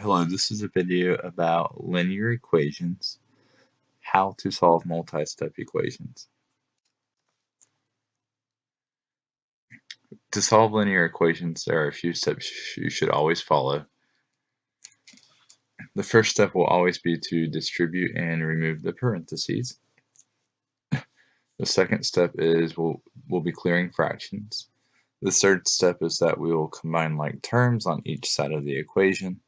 Hello, this is a video about linear equations, how to solve multi-step equations. To solve linear equations, there are a few steps you should always follow. The first step will always be to distribute and remove the parentheses. The second step is we'll, we'll be clearing fractions. The third step is that we will combine like terms on each side of the equation.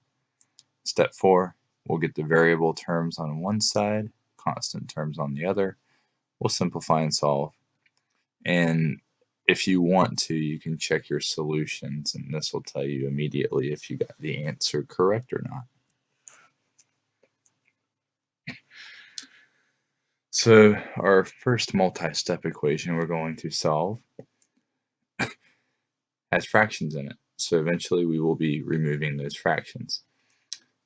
Step four, we'll get the variable terms on one side, constant terms on the other. We'll simplify and solve. And if you want to, you can check your solutions and this will tell you immediately if you got the answer correct or not. So our first multi-step equation we're going to solve has fractions in it. So eventually we will be removing those fractions.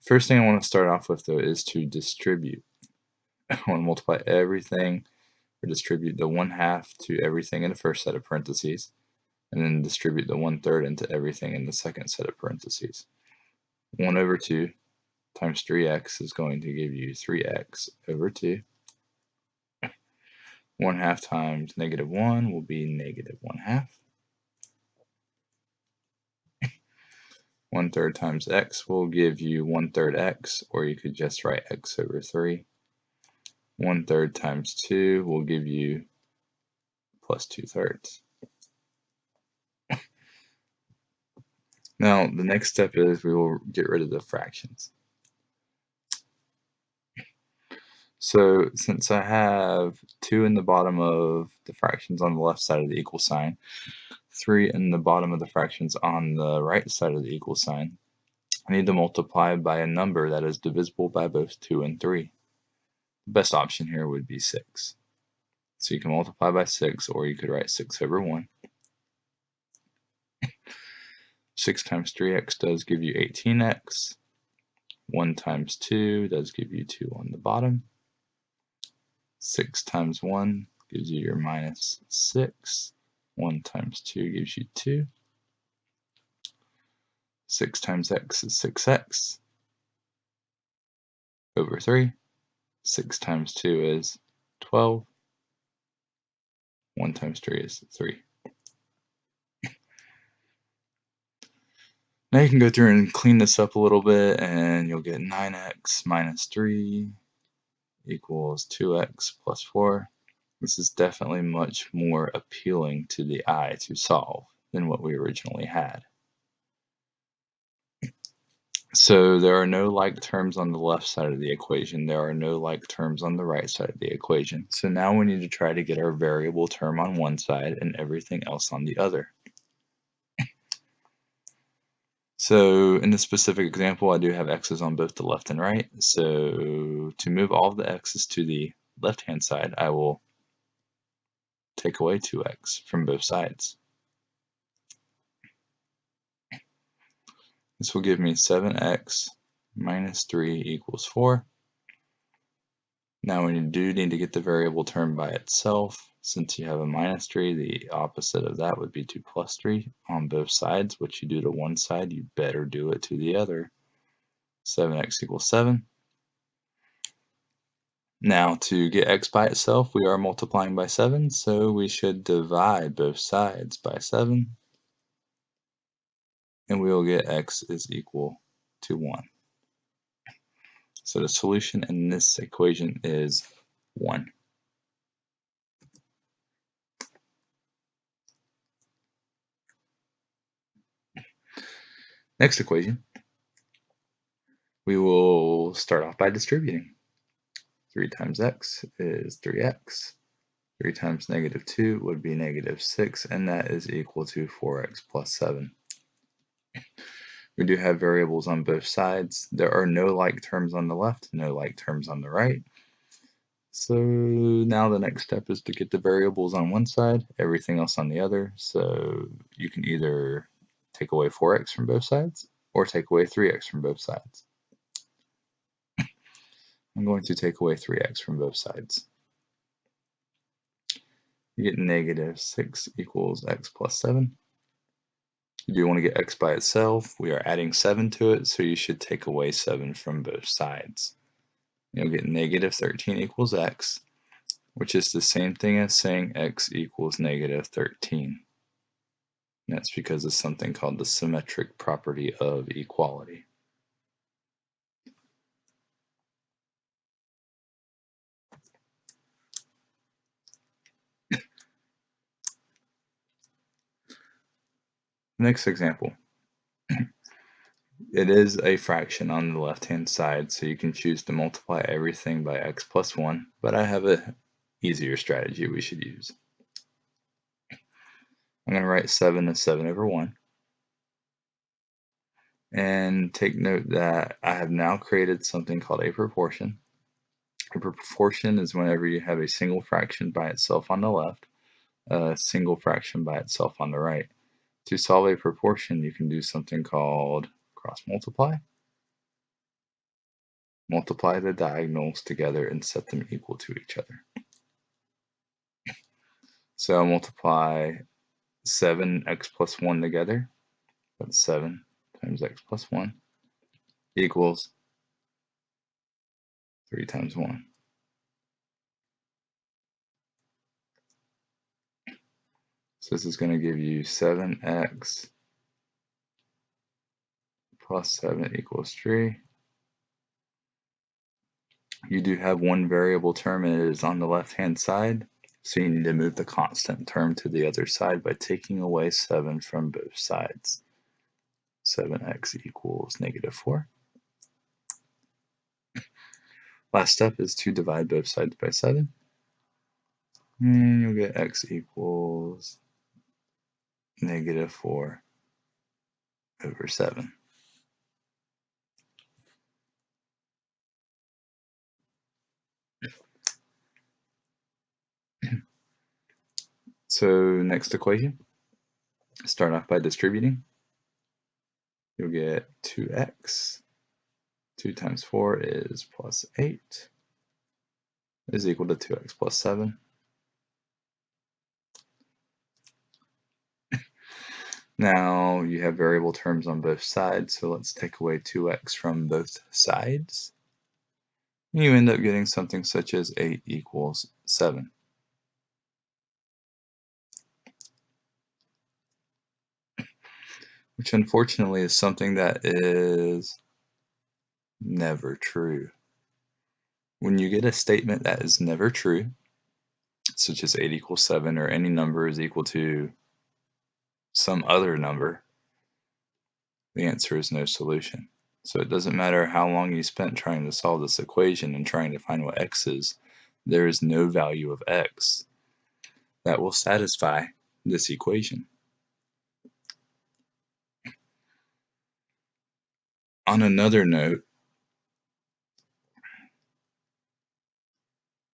First thing I want to start off with though is to distribute. I want to multiply everything or distribute the 1 half to everything in the first set of parentheses and then distribute the 1 third into everything in the second set of parentheses. 1 over 2 times 3x is going to give you 3x over 2. 1 half times negative 1 will be negative 1 half. 1 third times x will give you 1 third x, or you could just write x over 3. 1 third times 2 will give you plus 2 thirds. now, the next step is we will get rid of the fractions. So since I have 2 in the bottom of the fractions on the left side of the equal sign, 3 in the bottom of the fractions on the right side of the equal sign. I need to multiply by a number that is divisible by both 2 and 3. The best option here would be 6. So you can multiply by 6 or you could write 6 over 1. 6 times 3x does give you 18x. 1 times 2 does give you 2 on the bottom. 6 times 1 gives you your minus 6. 1 times 2 gives you 2. 6 times x is 6x over 3. 6 times 2 is 12. 1 times 3 is 3. Now you can go through and clean this up a little bit and you'll get 9x minus 3 equals 2x plus 4. This is definitely much more appealing to the eye to solve than what we originally had. So there are no like terms on the left side of the equation. There are no like terms on the right side of the equation. So now we need to try to get our variable term on one side and everything else on the other. So in this specific example, I do have x's on both the left and right. So to move all the x's to the left-hand side, I will take away 2x from both sides. This will give me 7x minus 3 equals 4. Now we do need to get the variable term by itself. Since you have a minus 3, the opposite of that would be 2 plus 3 on both sides. What you do to one side, you better do it to the other. 7x equals 7. Now to get x by itself, we are multiplying by 7, so we should divide both sides by 7. And we will get x is equal to 1. So the solution in this equation is 1. Next equation, we will start off by distributing. 3 times x is 3x. 3 times negative 2 would be negative 6, and that is equal to 4x plus 7. We do have variables on both sides. There are no like terms on the left, no like terms on the right. So now the next step is to get the variables on one side, everything else on the other. So you can either take away 4x from both sides or take away 3x from both sides. I'm going to take away 3x from both sides. You get negative 6 equals x plus 7. You do want to get x by itself. We are adding 7 to it, so you should take away 7 from both sides. You'll get negative 13 equals x, which is the same thing as saying x equals negative 13. And that's because of something called the symmetric property of equality. Next example. it is a fraction on the left hand side, so you can choose to multiply everything by x plus 1, but I have a easier strategy we should use. I'm going to write 7 as 7 over 1. And take note that I have now created something called a proportion. A proportion is whenever you have a single fraction by itself on the left, a single fraction by itself on the right. To solve a proportion, you can do something called cross multiply. Multiply the diagonals together and set them equal to each other. So multiply 7x plus 1 together. That's 7 times x plus 1 equals 3 times 1. So this is going to give you 7x plus 7 equals 3. You do have one variable term and it is on the left hand side. So you need to move the constant term to the other side by taking away 7 from both sides. 7x equals negative 4. Last step is to divide both sides by 7. And you'll get x equals negative 4 over 7. So next equation, start off by distributing. You'll get 2x. 2 times 4 is plus 8 is equal to 2x plus 7. Now you have variable terms on both sides, so let's take away 2x from both sides. You end up getting something such as 8 equals 7. Which unfortunately is something that is never true. When you get a statement that is never true, such as 8 equals 7 or any number is equal to some other number, the answer is no solution. So it doesn't matter how long you spent trying to solve this equation and trying to find what x is, there is no value of x that will satisfy this equation. On another note,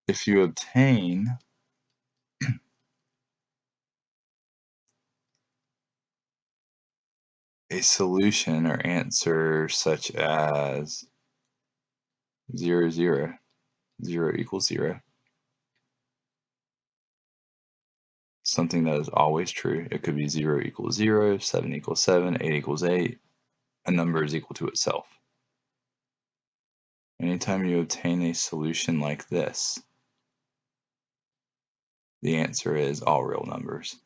if you obtain a solution or answer such as 0, 0, 0 equals 0. Something that is always true. It could be 0 equals 0, 7 equals 7, 8 equals 8. A number is equal to itself. Anytime you obtain a solution like this, the answer is all real numbers.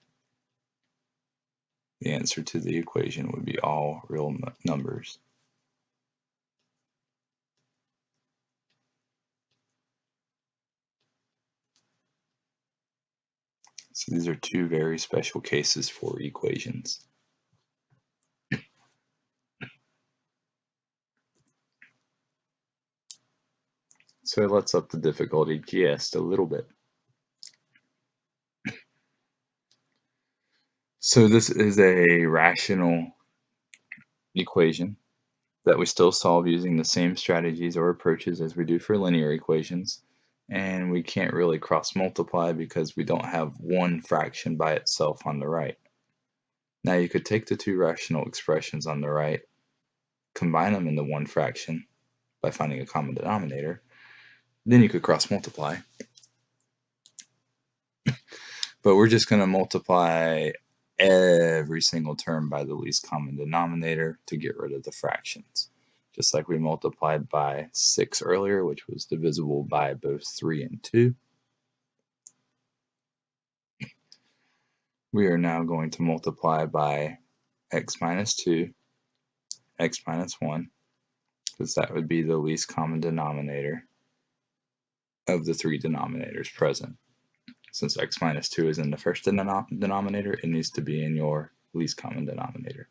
The answer to the equation would be all real numbers. So these are two very special cases for equations. So it lets up the difficulty just a little bit. So this is a rational equation that we still solve using the same strategies or approaches as we do for linear equations. And we can't really cross multiply because we don't have one fraction by itself on the right. Now you could take the two rational expressions on the right, combine them into one fraction by finding a common denominator, then you could cross multiply. but we're just going to multiply every single term by the least common denominator to get rid of the fractions. Just like we multiplied by 6 earlier, which was divisible by both 3 and 2. We are now going to multiply by x minus 2, x minus 1, because that would be the least common denominator of the three denominators present. Since x minus 2 is in the first denominator, it needs to be in your least common denominator.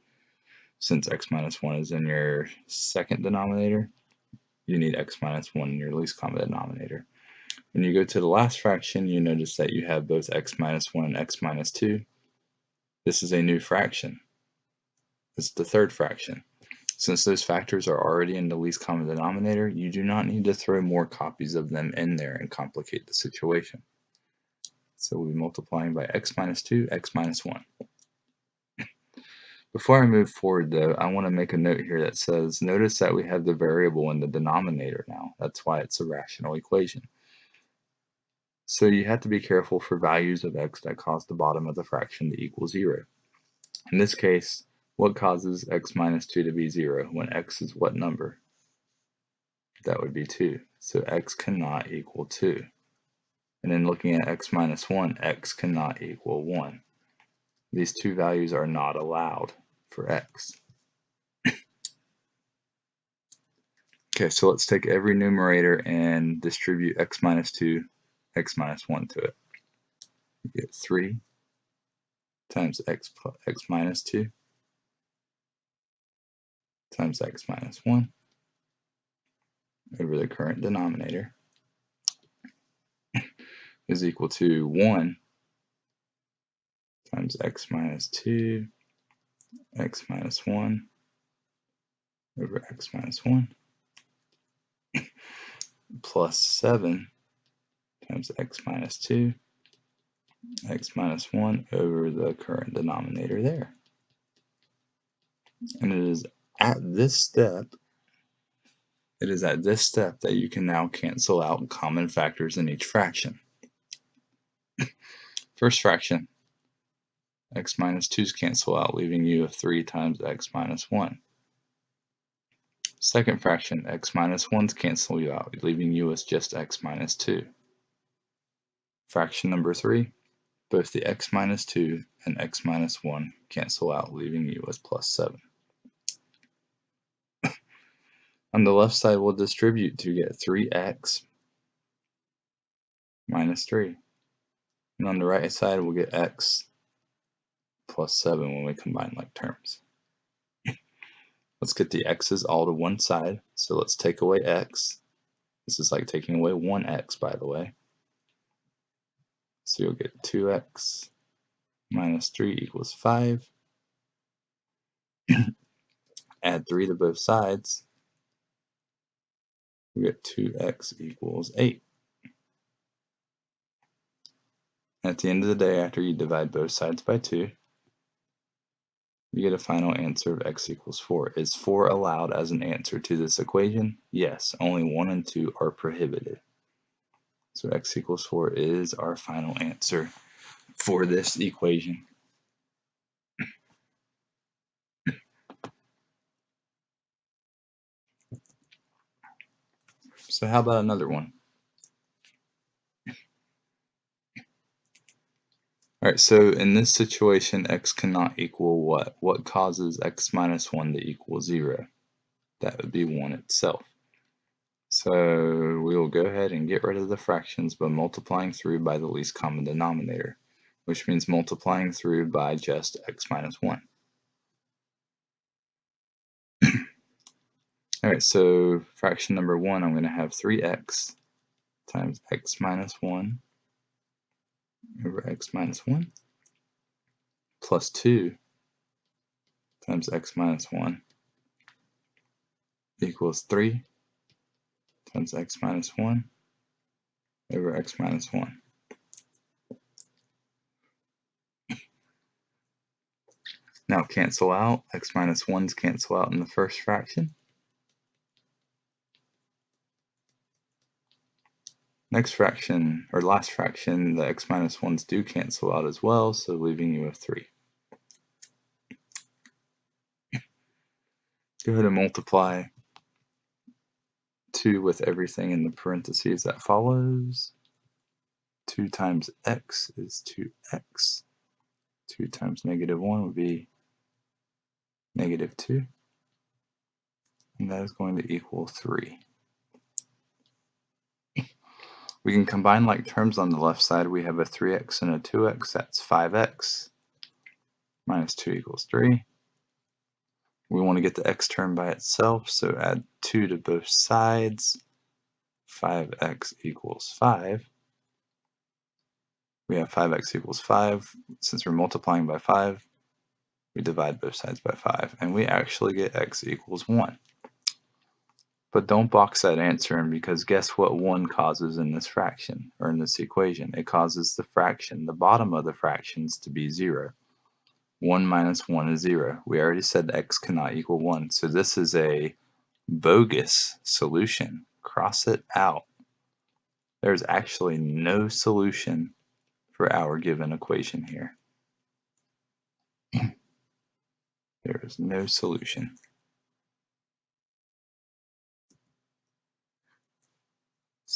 Since x minus 1 is in your second denominator, you need x minus 1 in your least common denominator. When you go to the last fraction, you notice that you have both x minus 1 and x minus 2. This is a new fraction. It's the third fraction. Since those factors are already in the least common denominator, you do not need to throw more copies of them in there and complicate the situation. So we'll be multiplying by x minus 2, x minus 1. Before I move forward though, I want to make a note here that says, notice that we have the variable in the denominator now. That's why it's a rational equation. So you have to be careful for values of x that cause the bottom of the fraction to equal 0. In this case, what causes x minus 2 to be 0 when x is what number? That would be 2. So x cannot equal 2. And then looking at x minus 1, x cannot equal 1. These two values are not allowed for x. okay, so let's take every numerator and distribute x minus 2, x minus 1 to it. You get 3 times x, plus, x minus 2 times x minus 1 over the current denominator is equal to 1 times x minus 2, x minus 1 over x minus 1 plus 7 times x minus 2, x minus 1 over the current denominator there. And it is at this step it is at this step that you can now cancel out common factors in each fraction. First fraction, x minus 2's cancel out, leaving you with 3 times x minus 1. Second fraction, x minus 1's cancel you out, leaving you with just x minus 2. Fraction number 3, both the x minus 2 and x minus 1 cancel out, leaving you with plus 7. On the left side, we'll distribute to get 3x minus 3. And on the right side, we'll get x plus 7 when we combine like terms. let's get the x's all to one side. So let's take away x. This is like taking away 1x, by the way. So you'll get 2x minus 3 equals 5. Add 3 to both sides we get 2x equals 8. At the end of the day, after you divide both sides by 2, you get a final answer of x equals 4. Is 4 allowed as an answer to this equation? Yes, only 1 and 2 are prohibited. So x equals 4 is our final answer for this equation. So how about another one? All right, so in this situation, x cannot equal what? What causes x minus 1 to equal 0? That would be 1 itself. So we will go ahead and get rid of the fractions by multiplying through by the least common denominator, which means multiplying through by just x minus 1. All right, so fraction number one, I'm going to have 3x times x minus 1 over x minus 1 plus 2 times x minus 1 equals 3 times x minus 1 over x minus 1. Now cancel out, x minus 1's cancel out in the first fraction. Next fraction, or last fraction, the x minus 1s do cancel out as well, so leaving you with 3. Go ahead and multiply 2 with everything in the parentheses that follows. 2 times x is 2x. 2 times negative 1 would be negative 2. And that is going to equal 3. We can combine like terms on the left side. We have a 3x and a 2x. That's 5x minus 2 equals 3. We want to get the x term by itself, so add 2 to both sides. 5x equals 5. We have 5x equals 5. Since we're multiplying by 5, we divide both sides by 5, and we actually get x equals 1. But don't box that answer in because guess what 1 causes in this fraction, or in this equation? It causes the fraction, the bottom of the fractions, to be 0. 1 minus 1 is 0. We already said x cannot equal 1, so this is a bogus solution. Cross it out. There's actually no solution for our given equation here. there is no solution.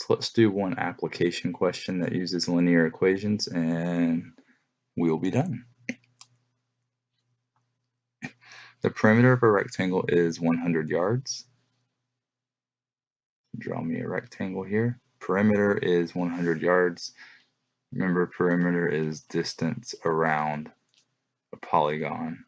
Let's do one application question that uses linear equations and we'll be done. The perimeter of a rectangle is 100 yards. Draw me a rectangle here. Perimeter is 100 yards. Remember, perimeter is distance around a polygon.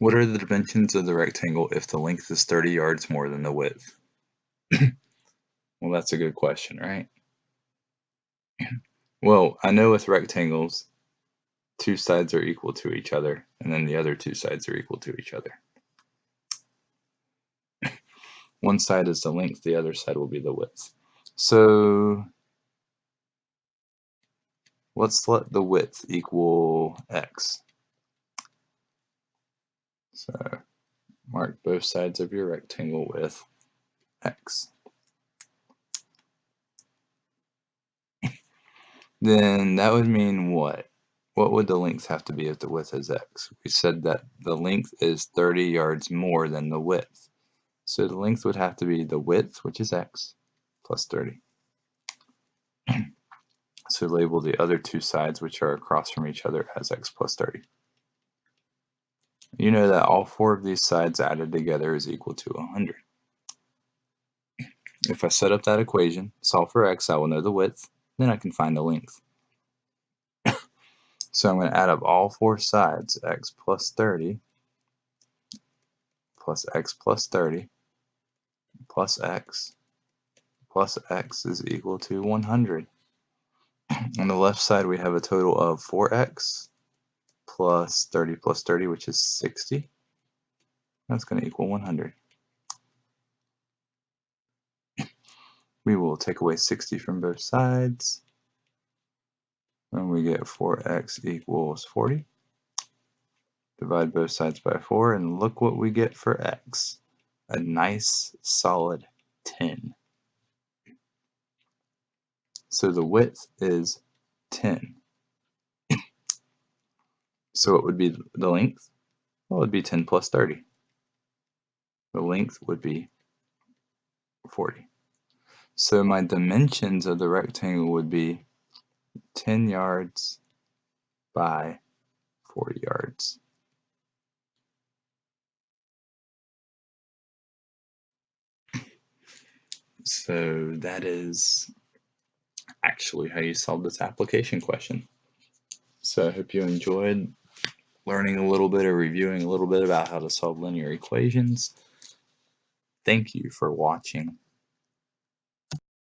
What are the dimensions of the rectangle if the length is 30 yards more than the width? well, that's a good question, right? Well, I know with rectangles, two sides are equal to each other, and then the other two sides are equal to each other. One side is the length, the other side will be the width. So let's let the width equal x. So uh, mark both sides of your rectangle with x. then that would mean what? What would the length have to be if the width is x? We said that the length is 30 yards more than the width. So the length would have to be the width, which is x, plus 30. so label the other two sides, which are across from each other, as x plus 30. You know that all four of these sides added together is equal to 100. If I set up that equation, solve for x, I will know the width, then I can find the length. So I'm going to add up all four sides, x plus 30 plus x plus 30 plus x plus x is equal to 100. On the left side we have a total of 4x plus 30 plus 30 which is 60. That's going to equal 100. We will take away 60 from both sides and we get 4x equals 40. Divide both sides by 4, and look what we get for x. A nice solid 10. So the width is 10. So what would be the length? Well, it would be 10 plus 30. The length would be 40. So my dimensions of the rectangle would be 10 yards by 40 yards. So that is actually how you solve this application question. So I hope you enjoyed learning a little bit or reviewing a little bit about how to solve linear equations. Thank you for watching.